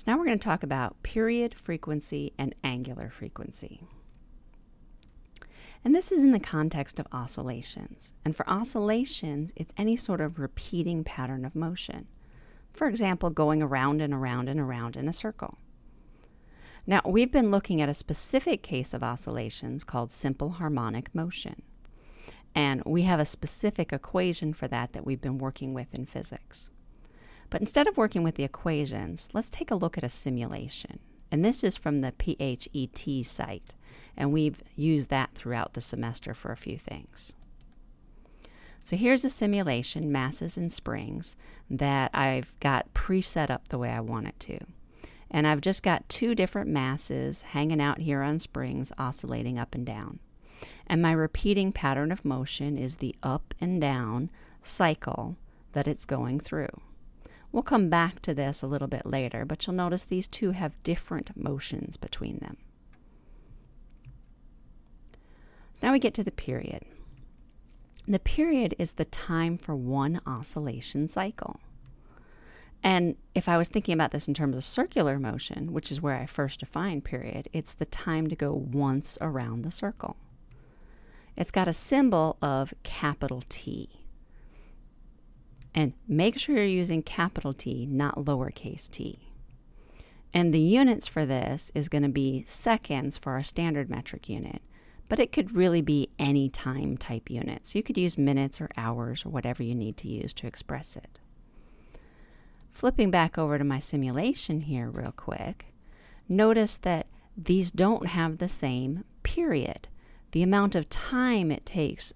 So now we're going to talk about period frequency and angular frequency. And this is in the context of oscillations. And for oscillations, it's any sort of repeating pattern of motion. For example, going around and around and around in a circle. Now, we've been looking at a specific case of oscillations called simple harmonic motion. And we have a specific equation for that that we've been working with in physics. But instead of working with the equations, let's take a look at a simulation. And this is from the PHET site. And we've used that throughout the semester for a few things. So here's a simulation, masses and springs, that I've got preset up the way I want it to. And I've just got two different masses hanging out here on springs, oscillating up and down. And my repeating pattern of motion is the up and down cycle that it's going through. We'll come back to this a little bit later, but you'll notice these two have different motions between them. Now we get to the period. The period is the time for one oscillation cycle. And if I was thinking about this in terms of circular motion, which is where I first defined period, it's the time to go once around the circle. It's got a symbol of capital T. And make sure you're using capital T, not lowercase t. And the units for this is going to be seconds for our standard metric unit, but it could really be any time type unit. So you could use minutes or hours or whatever you need to use to express it. Flipping back over to my simulation here real quick, notice that these don't have the same period. The amount of time it takes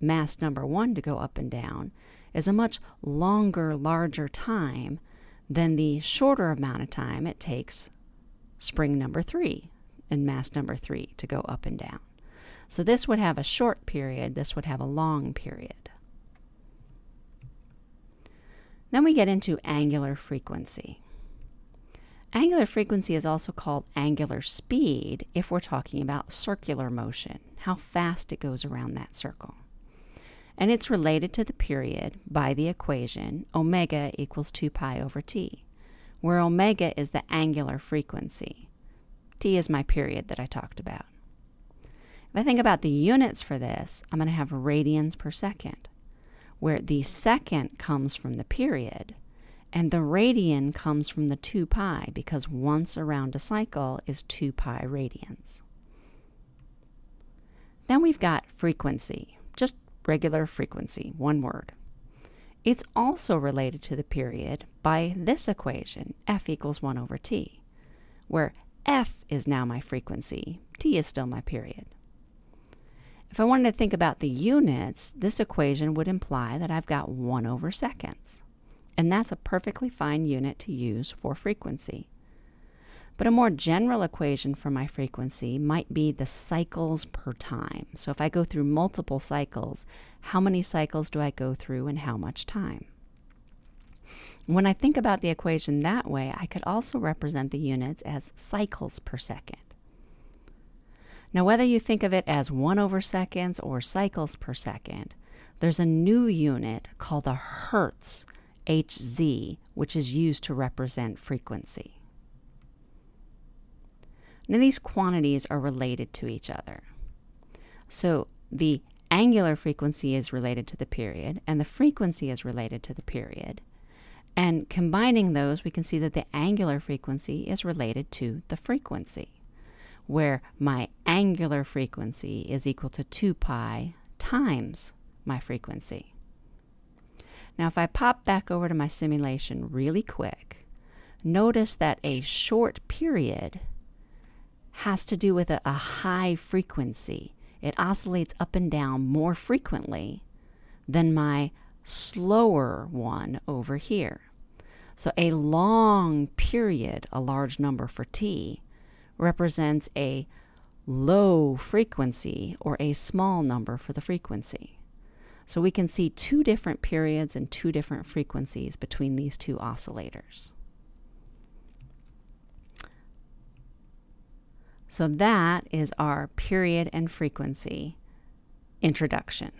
mass number one to go up and down is a much longer, larger time than the shorter amount of time it takes spring number three and mass number three to go up and down. So this would have a short period, this would have a long period. Then we get into angular frequency. Angular frequency is also called angular speed if we're talking about circular motion, how fast it goes around that circle. And it's related to the period by the equation omega equals 2 pi over t, where omega is the angular frequency. t is my period that I talked about. If I think about the units for this, I'm going to have radians per second where the second comes from the period and the radian comes from the 2 pi because once around a cycle is 2 pi radians. Then we've got frequency, regular frequency, one word. It's also related to the period by this equation, f equals 1 over t, where f is now my frequency, t is still my period. If I wanted to think about the units, this equation would imply that I've got 1 over seconds. And that's a perfectly fine unit to use for frequency. But a more general equation for my frequency might be the cycles per time. So if I go through multiple cycles, how many cycles do I go through and how much time? When I think about the equation that way, I could also represent the units as cycles per second. Now, whether you think of it as 1 over seconds or cycles per second, there's a new unit called a hertz, Hz, which is used to represent frequency. Now, these quantities are related to each other. So, the angular frequency is related to the period, and the frequency is related to the period. And combining those, we can see that the angular frequency is related to the frequency where my angular frequency is equal to 2 pi times my frequency. Now, if I pop back over to my simulation really quick, notice that a short period has to do with a, a, high frequency. It oscillates up and down more frequently than my slower one over here. So a long period, a large number for t, represents a low frequency or a small number for the frequency. So we can see two different periods and two different frequencies between these two oscillators. So that is our period and frequency introduction.